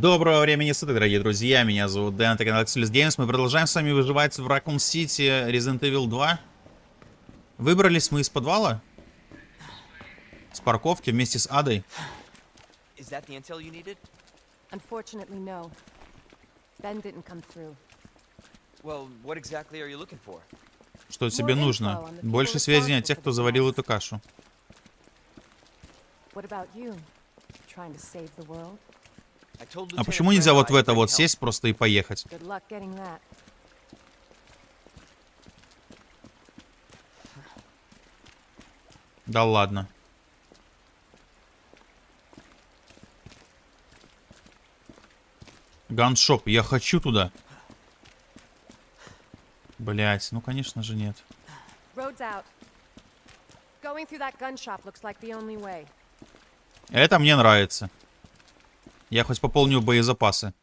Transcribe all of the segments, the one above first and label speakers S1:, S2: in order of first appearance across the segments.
S1: Доброго времени суток, дорогие друзья, меня зовут Дэн, это канал Axelis Games. Мы продолжаем с вами выживать в Raccoon City Resident Evil 2. Выбрались мы из подвала. С парковки вместе с Адой.
S2: Is that the intel you needed?
S3: Unfortunately, no. Ben didn't come through.
S2: Well, what exactly are you looking for?
S1: Что тебе нужно? Больше сведений о тех, кто заварил эту кашу.
S3: What about you? Trying to save the world?
S1: А почему нельзя вот в это вот сесть просто и поехать? Да ладно. Ганшоп, я хочу туда. Блять, ну конечно же нет. Это мне нравится. Я хоть пополню боезапасы.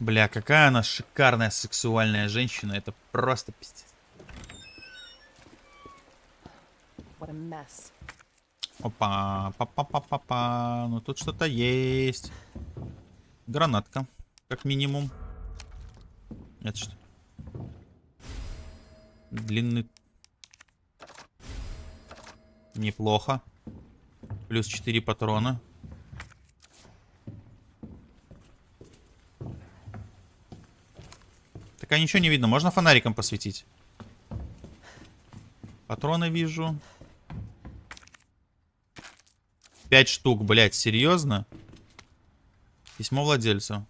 S1: Бля, какая она шикарная сексуальная женщина. Это просто пиздец. Опа, па-па-па-па-па. Ну тут что-то есть. Гранатка, как минимум. Это что? Длинный. Неплохо. Плюс 4 патрона. Так а ничего не видно. Можно фонариком посветить? Патроны вижу. Пять штук, блядь, серьезно? Письмо владельцу.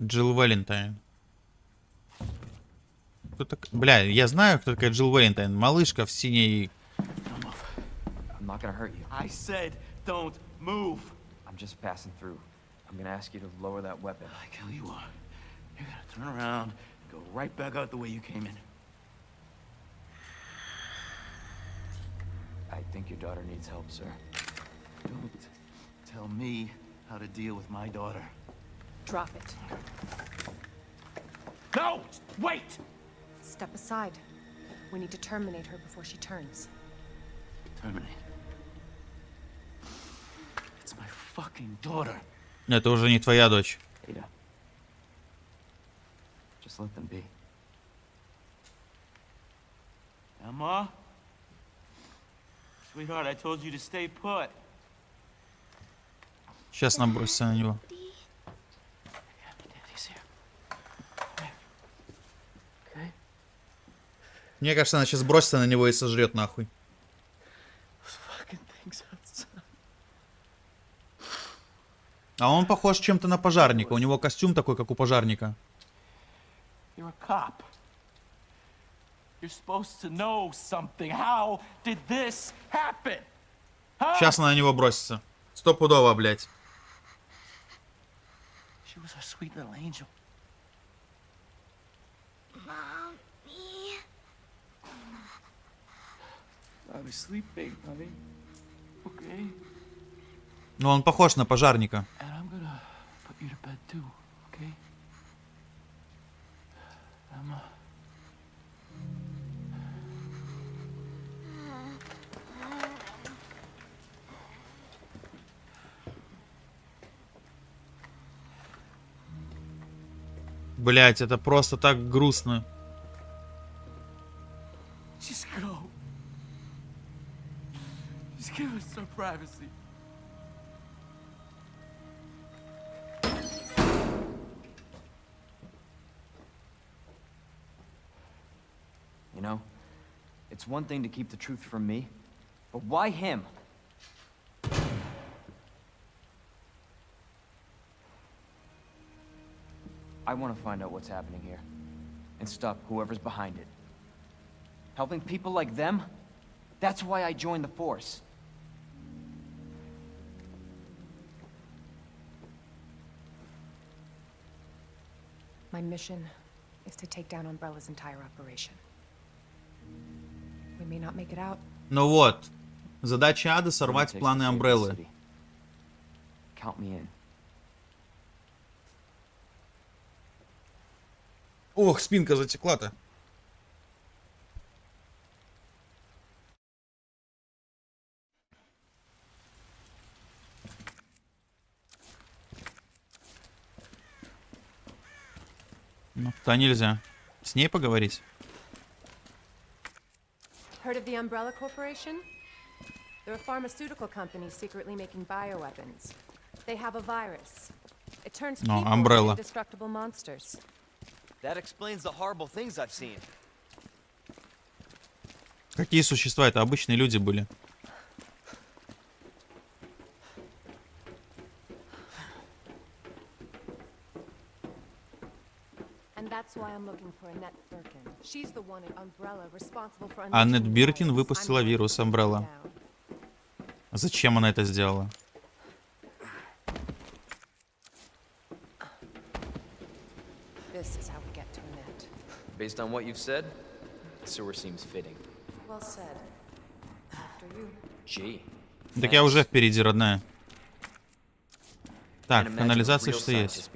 S1: Джилл Валентайн. Кто так... Бля, я знаю, кто такая Джилл Валентайн. Малышка в синей...
S4: I'm gonna ask you to lower that weapon.
S5: Like hell you are. You're gonna turn around and go right back out the way you came in.
S4: I think your daughter needs help, sir.
S5: Don't tell me how to deal with my daughter.
S3: Drop it.
S5: No! Wait!
S3: Step aside. We need to terminate her before she turns.
S5: Terminate. It's my fucking daughter.
S1: Это уже не твоя дочь.
S4: Ada. Just let them be.
S5: Emma? Sweetheart, I told you to stay put.
S1: Сейчас набросься на него. Мне кажется, она сейчас бросится на него и сожрет нахуй. А он похож чем-то на пожарника. У него костюм такой, как у пожарника. Сейчас она на него бросится. Стопудово, блядь.
S5: She was our sweet little angel. Mommy. I was sleeping, honey. Okay?
S1: Но он похож на пожарника.
S5: Emma.
S1: Блять, это просто так грустно.
S5: Privacy.
S4: You know, it's one thing to keep the truth from me, but why him? I want to find out what's happening here and stop whoever's behind it. Helping people like them? That's why I joined the Force.
S3: My mission is to take down Umbrella's entire operation. We may not make it out.
S1: Ну вот. Задача
S4: it
S1: сорвать планы Амбреллы.
S4: Count me in.
S1: Ох, спинка затекла-то. Ну, туда нельзя. С ней поговорить?
S3: Heard of the Umbrella Corporation? They're a pharmaceutical company secretly making bioweapons. They have a virus. It turns
S1: No,
S3: people
S1: Umbrella.
S3: into indestructible monsters.
S2: That explains the horrible things I've seen.
S1: Какие существа? Это обычные люди были.
S3: And that's why I'm looking for Annette Birkin. She's the one at Umbrella responsible for
S1: Аннет Биркин выпустила вирус Umbrella.
S3: down.
S1: Зачем она это сделала?
S4: Based on what you've said, the sewer seems fitting.
S3: Well said. After you.
S4: Gee.
S1: Так я уже впереди, родная. Так, канализация что есть?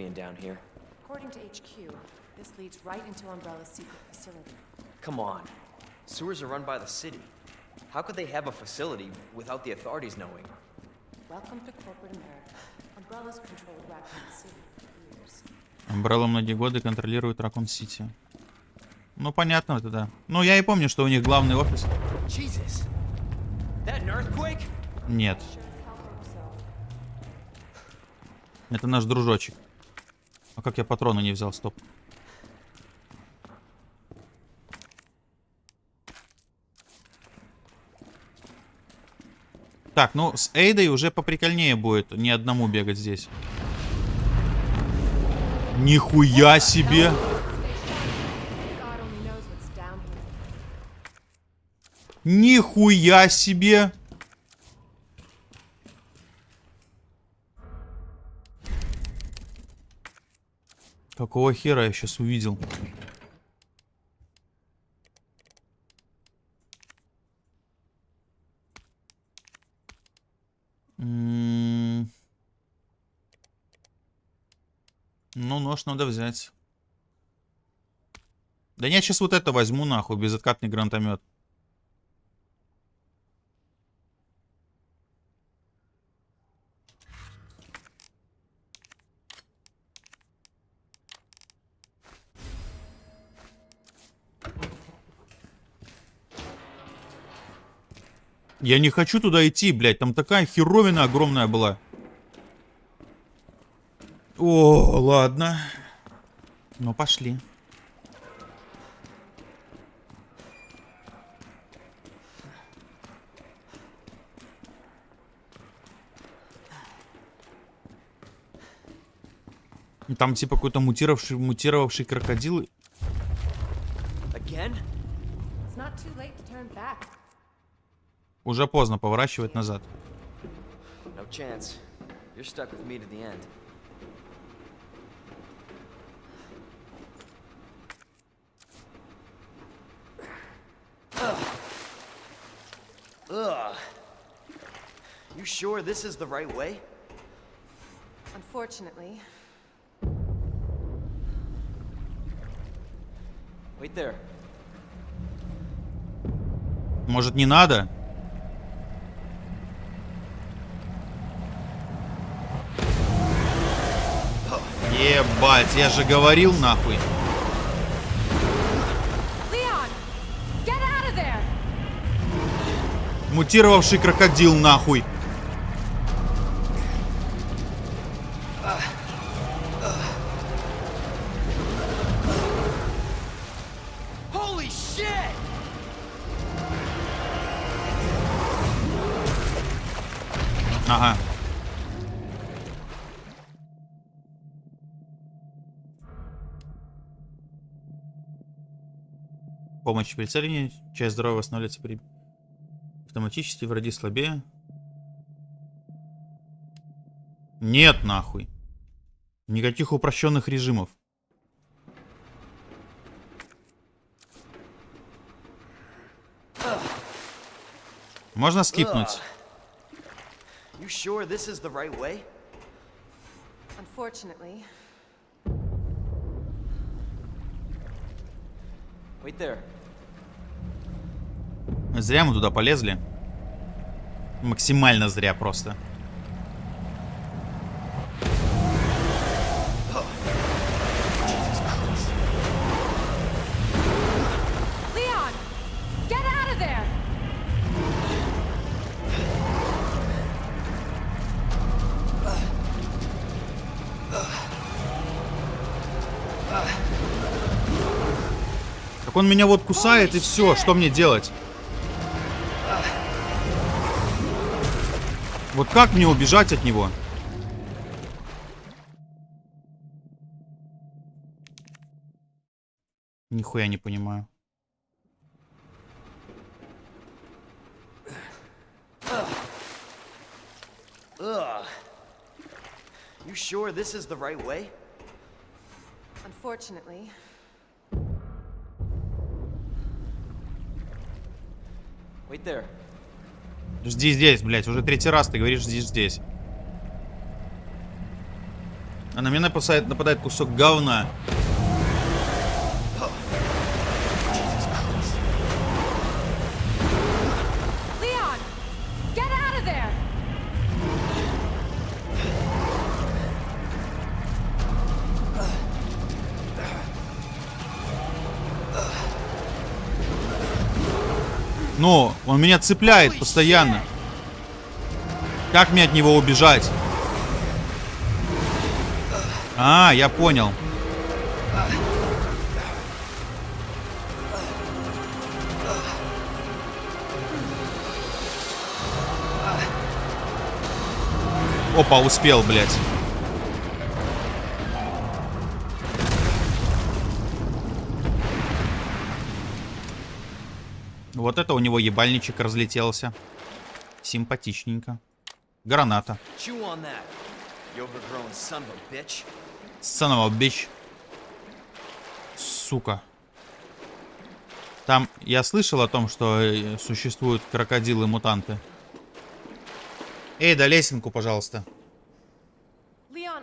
S3: This leads right into Umbrella's secret facility.
S4: Come on. Sewers are run by the city. How could they have a facility without the authorities knowing?
S3: Welcome to corporate America. Umbrella's controlled Raccoon City for years.
S1: Umbrella многие годы контролирует Ракун Сити. Ну, понятно тогда. Ну, я и помню, что у них главный офис.
S2: Jesus! That an earthquake?
S1: Нет, это наш дружочек. А как я патроны не взял? Стоп. Так, ну с Эйдой уже поприкольнее будет не одному бегать здесь. Нихуя себе! Нихуя себе! Какого хера я сейчас увидел? М. Ну, нож надо взять. Да я сейчас вот это возьму нахуй, безоткатный гранатомет. Я не хочу туда идти, блядь. Там такая херовина огромная была. О, ладно. Ну, пошли. Там типа какой-то мутировавший, мутировавший крокодил. Уже поздно поворачивать назад.
S4: No chance. You're stuck with me to the end.
S2: Ugh. You sure this is the right way?
S3: Unfortunately,
S4: Wait there.
S1: Может, не надо? Ебать, я же говорил нахуй.
S3: Leon, get out of there!
S1: Мутировавший крокодил нахуй. Помощь при. Часть здоровья восстанавливается при... Автоматически враги слабее. Нет, нахуй. Никаких упрощенных режимов. Можно скипнуть?
S2: You sure this is the right way?
S3: Unfortunately,
S4: Wait there.
S1: Зря мы туда полезли. Максимально зря просто. он меня вот кусает и все, что мне делать? Вот как мне убежать от него? Нихуя не понимаю.
S2: You sure this is the right way?
S3: Unfortunately,
S4: Wait there.
S1: Жди здесь, блядь. Уже третий раз ты говоришь жди здесь. А на меня нападает, нападает кусок говна. Он меня цепляет постоянно. Как мне от него убежать? А, я понял. Опа, успел, блядь. Вот это у него ебальничек разлетелся. Симпатичненько. Граната.
S2: A bitch.
S1: Сука. Там я слышал о том, что э, существуют крокодилы-мутанты. Эй, да лесенку, пожалуйста.
S3: Leon.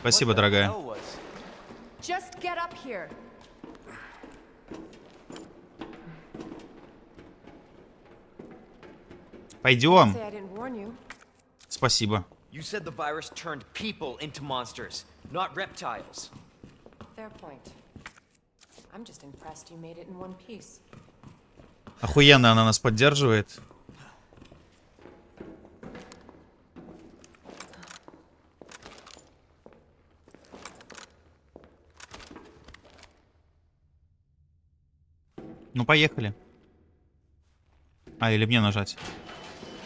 S1: Спасибо, дорогая.
S2: hell was-
S3: Just get up here.
S1: Пойдем. Спасибо.
S2: You said the virus turned people into monsters, not reptiles.
S3: Fair point. I'm just impressed you made it in one piece.
S1: Охуенно она нас поддерживает. Ну, поехали. А, или мне нажать?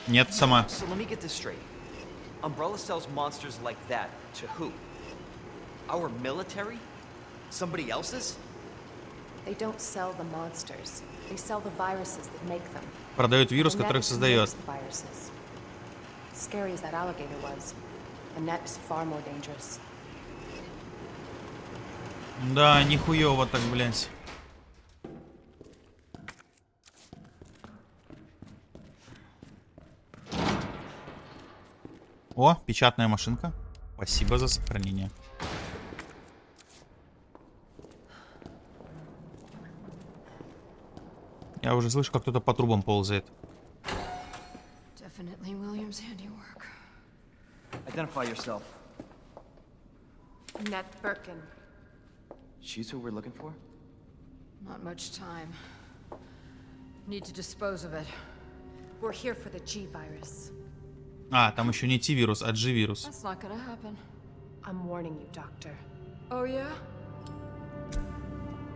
S1: Нет, сама.
S2: So let me get this straight. Umbrella sells monsters like that to who? Our military? Somebody else's?
S3: They don't sell the monsters. They sell the viruses that make them.
S1: Продает вирус,
S3: who
S1: создает.
S3: the. Scary as that alligator was, Annette is far more dangerous.
S1: Да, нихуево так, блядь. О, печатная машинка. Спасибо за сохранение. Я уже слышу, как кто-то по трубам ползает.
S4: Identify yourself.
S3: Annette Birkin.
S4: She's who we're looking for?
S6: Not much time. Need to dispose of it.
S3: We're here for the G virus.
S1: А, там еще не T-вирус, а G-вирус.
S6: Oh yeah?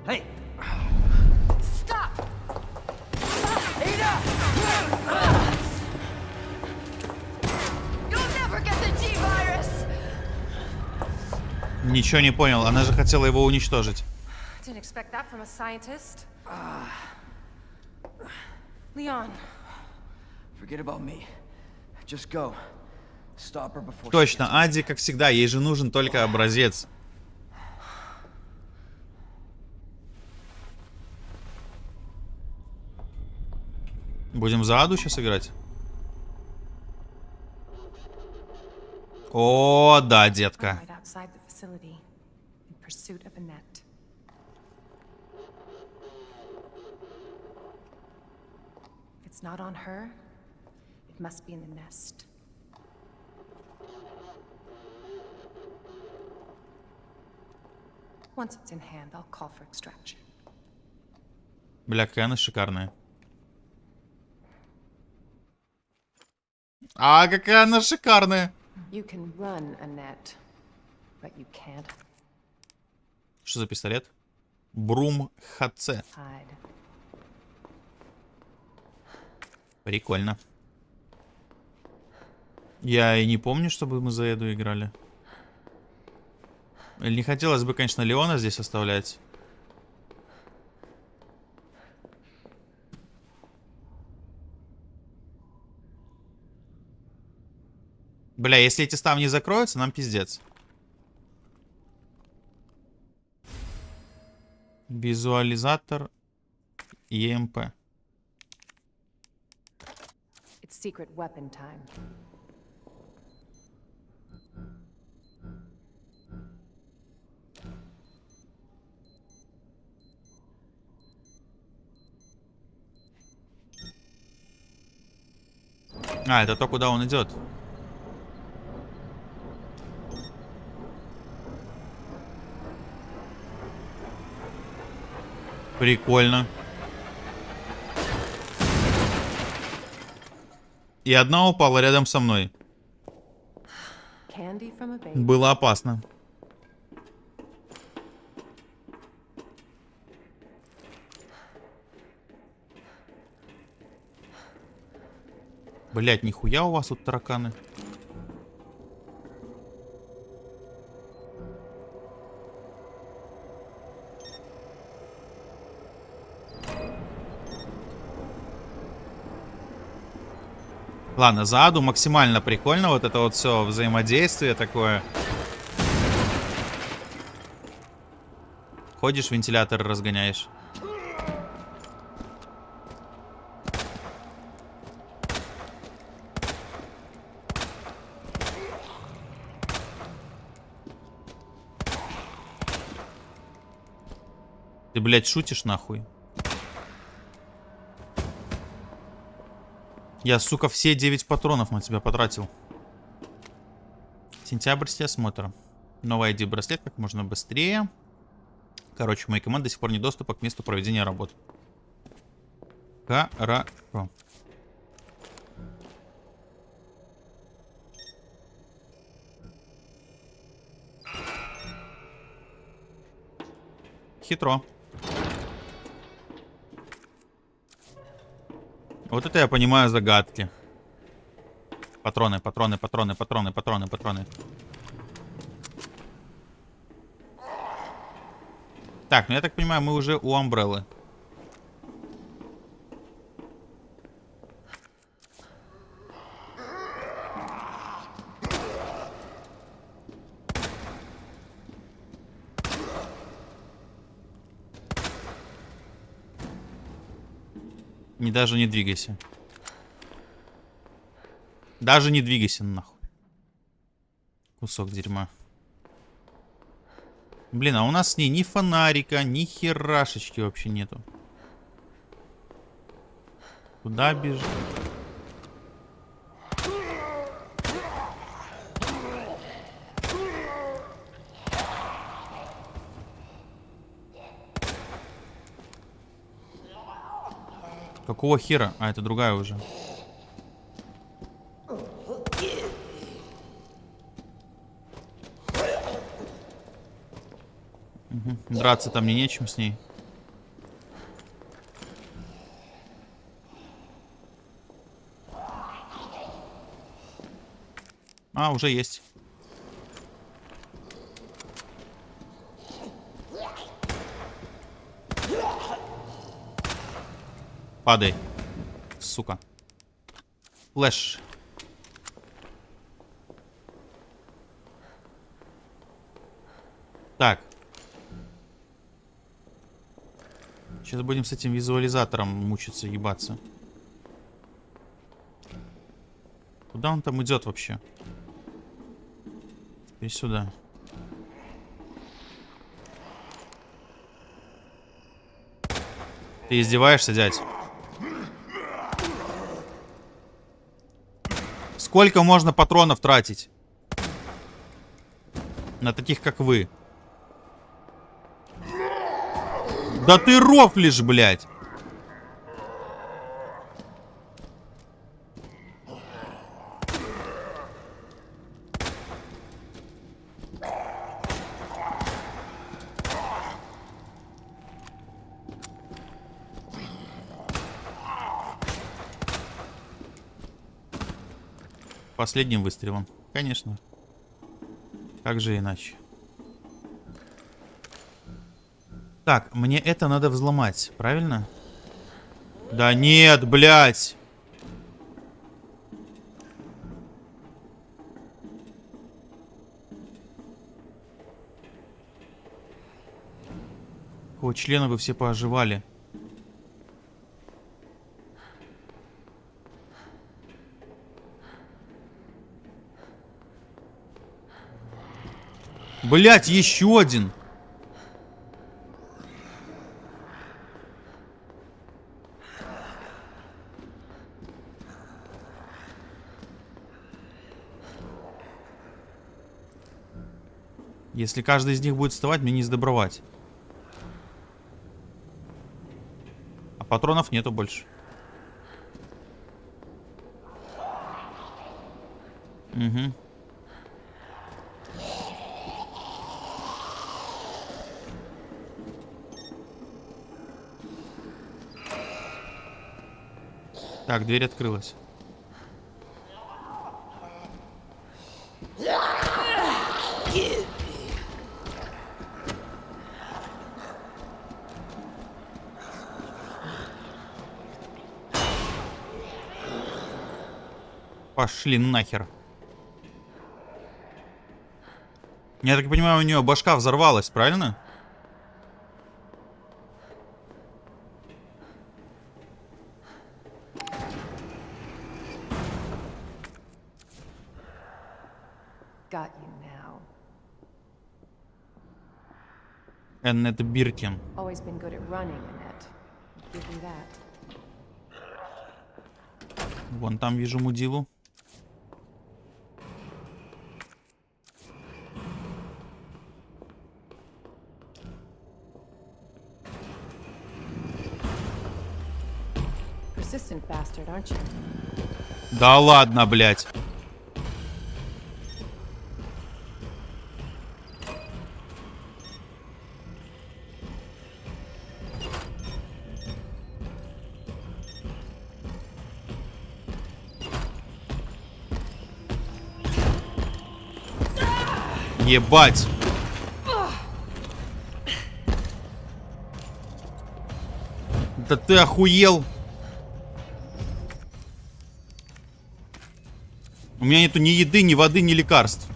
S4: Hey!
S3: Stop!
S6: You'll never get the G-Virus!
S1: Ничего не понял, она же хотела его уничтожить.
S3: Didn't expect that from a scientist. Leon,
S4: Forget about me.
S1: Точно, Ади, как всегда, ей же нужен только образец. Будем за Аду сейчас играть? О, да, детка.
S3: it's not on her, it must be in the nest. Once it's in hand, I'll call for extraction.
S1: Бля, какая она шикарная. А, какая она шикарная.
S3: You can run, Annette, but you can't
S1: Что за пистолет? Брум ХЦ. Прикольно. Я и не помню, чтобы мы за Эду играли. Не хотелось бы, конечно, Леона здесь оставлять. Бля, если эти ставни закроются, нам пиздец. Визуализатор ЕМП.
S3: It's.
S1: А, это то, куда он идет. Прикольно. И одна упала рядом со мной. Было опасно. Блять, нихуя у вас тут тараканы. Ладно, за Аду максимально прикольно. Вот это вот все взаимодействие такое. Ходишь, вентилятор разгоняешь. Ты, блядь, шутишь нахуй? Я, сука, все 9 патронов на тебя потратил. Сентябрьский осмотр. Новый ID-браслет как можно быстрее. Короче, моей команды до сих пор нет доступа к месту проведения работ. Хорошо. Хитро. Вот это я понимаю загадки. Патроны, патроны, патроны, патроны, патроны, патроны. Так, ну я так понимаю, мы уже у Амбреллы. Не даже не двигайся. Даже не двигайся нахуй. Кусок дерьма. Блин, а у нас с ней ни фонарика, ни херашечки вообще нету. Куда бежит? Какого хера? А, это другая уже. Мгм. Драться там мне нечем с ней. А, уже есть. Падай. Сука. Флэш. Так. Сейчас будем с этим визуализатором мучиться, ебаться. Куда он там идет вообще? И сюда. Ты издеваешься, дядь? Сколько можно патронов тратить? На таких, как вы. Да ты рофлишь, блядь. Последним выстрелом. Конечно. Как же иначе? Так, мне это надо взломать, правильно? Да нет, блядь! Какого члена вы все пооживали? Блять, еще один. Если каждый из них будет вставать, мне не сдобровать. А патронов нету больше. Угу. Так, дверь открылась. Пошли нахер. Я так понимаю, у нее башка взорвалась, правильно?
S3: Got you now.
S1: Эннет Биркин.
S3: Always been good at running, Annette. Give you that.
S1: Вон там вижу мудилу. Да ладно, блядь. Ебать. Да ты охуел. У меня нету ни еды, ни воды, ни лекарств.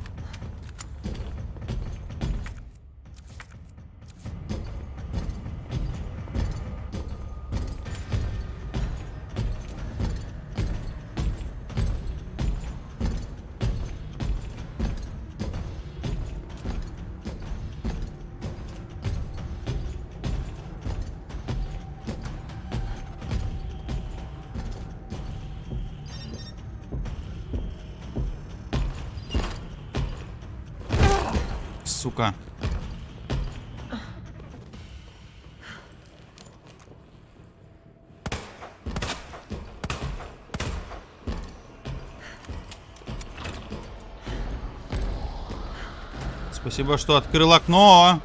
S1: Спасибо, что открыл окно.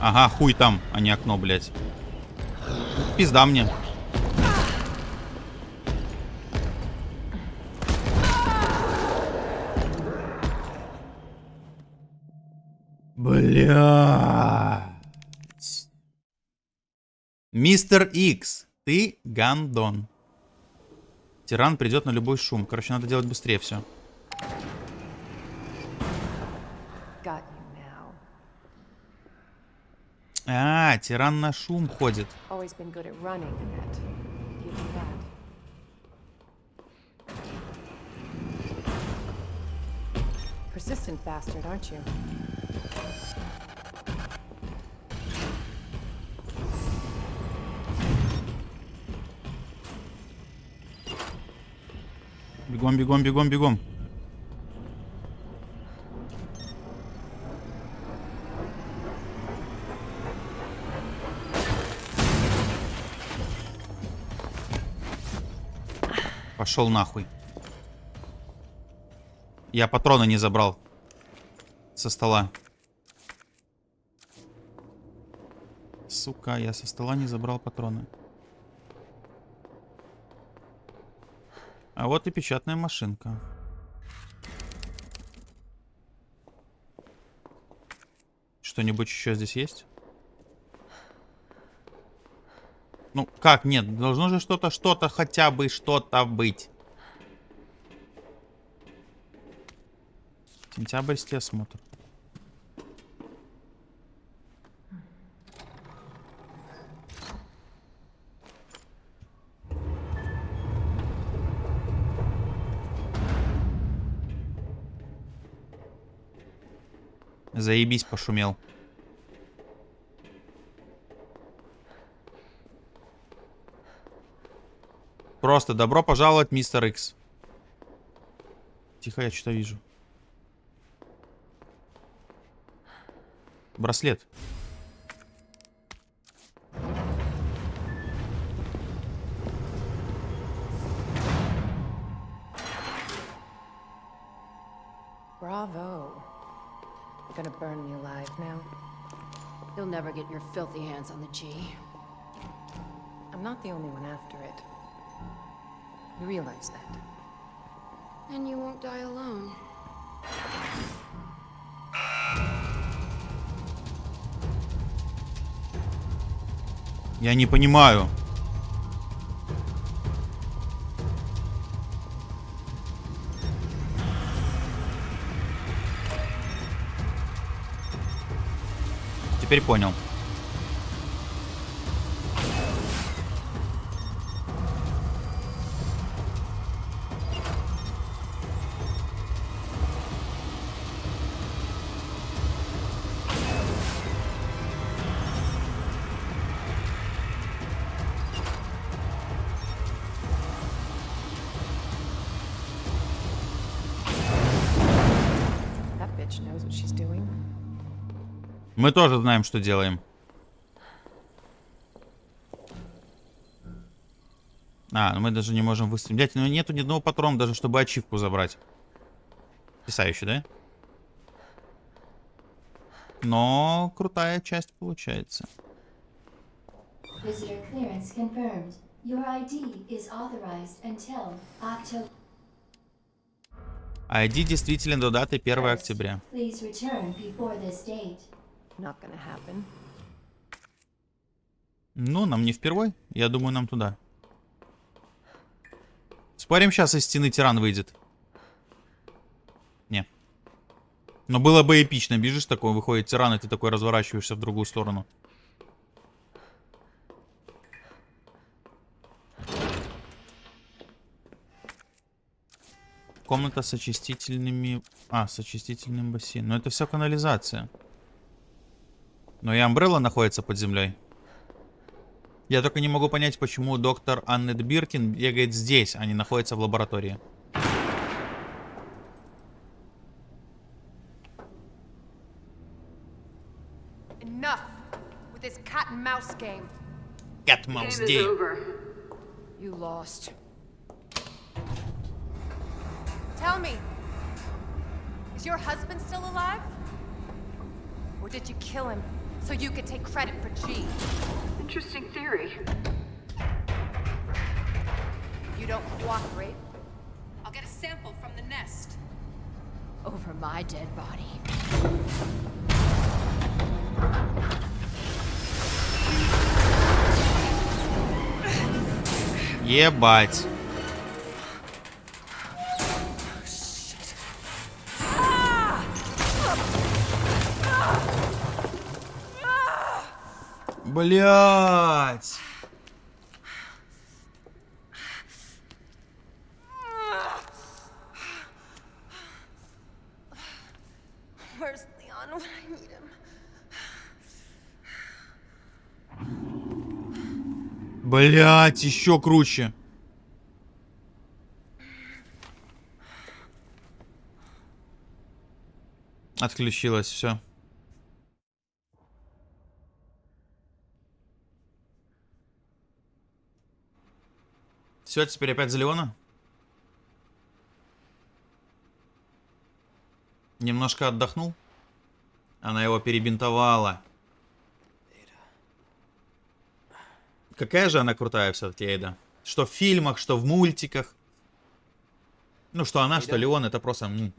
S1: Ага, хуй там, а не окно, блядь. Пизда мне. Блядь. Мистер Икс, ты гандон. Тиран придет на любой шум. Короче, надо делать быстрее все.
S3: Got you now.
S1: А, тиран на шум ходит.
S3: Persistent bastard, aren't you?
S1: Бегом, бегом, бегом, бегом. Пошел нахуй. Я патроны не забрал со стола. Сука, я со стола не забрал патроны. А вот и печатная машинка. Что-нибудь еще здесь есть? Ну, как? Нет, должно же что-то, что-то, хотя бы что-то быть. Сентябрьский осмотр. Заебись, пошумел. Просто добро пожаловать, мистер Икс. Тихо, я что-то вижу. Браслет.
S3: Bravo. You're gonna burn me alive now?
S6: You'll never get your filthy hands on the G.
S3: I'm not the only one after it. You realize that?
S6: And you won't die alone.
S1: Я не понимаю. Теперь понял. Мы тоже знаем, что делаем. А, ну мы даже не можем выстрелить. Блять, ну нету ни одного патрона, даже чтобы ачивку забрать. Потрясающе, да? Но крутая часть получается.
S7: ID
S1: действителен до даты 1 октября. Ну, нам не впервой. Я думаю, нам туда. Спорим, сейчас из стены тиран выйдет. Не. Но было бы эпично. Бежишь такой, выходит тиран, и ты такой разворачиваешься в другую сторону. Комната с очистительными... А, с очистительным бассейном. Но это все канализация. Но и Амбрелла находится под землей. Я только не могу понять, почему доктор Аннет Биркин бегает здесь, а не находится в лаборатории.
S3: Cat and mouse game.
S1: Cat Mouse Game.
S6: You lost.
S3: Tell me, is your husband still alive? Or did you kill him so you could take credit for G?
S8: Interesting theory.
S3: You don't cooperate. I'll get a sample from the nest.
S6: Over my dead body.
S1: Ебать. Блять. Блять, еще круче. Отключилось все. Все, теперь опять за Леона? Немножко отдохнул? Она его перебинтовала. Какая же она крутая все-таки, Эйда. Что в фильмах, что в мультиках. Ну, что она, что Леон, это просто м.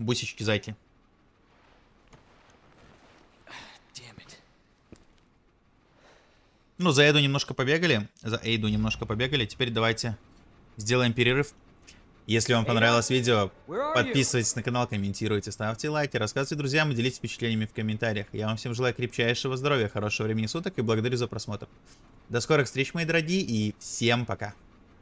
S4: Damn it.
S1: Ну, за Эйду немножко побегали. За Эйду немножко побегали. Теперь давайте сделаем перерыв. Если вам понравилось видео, подписывайтесь на канал, комментируйте, ставьте лайки, рассказывайте друзьям и делитесь впечатлениями в комментариях. Я вам всем желаю крепчайшего здоровья, хорошего времени суток и благодарю за просмотр. До скорых встреч, мои дорогие, и всем пока.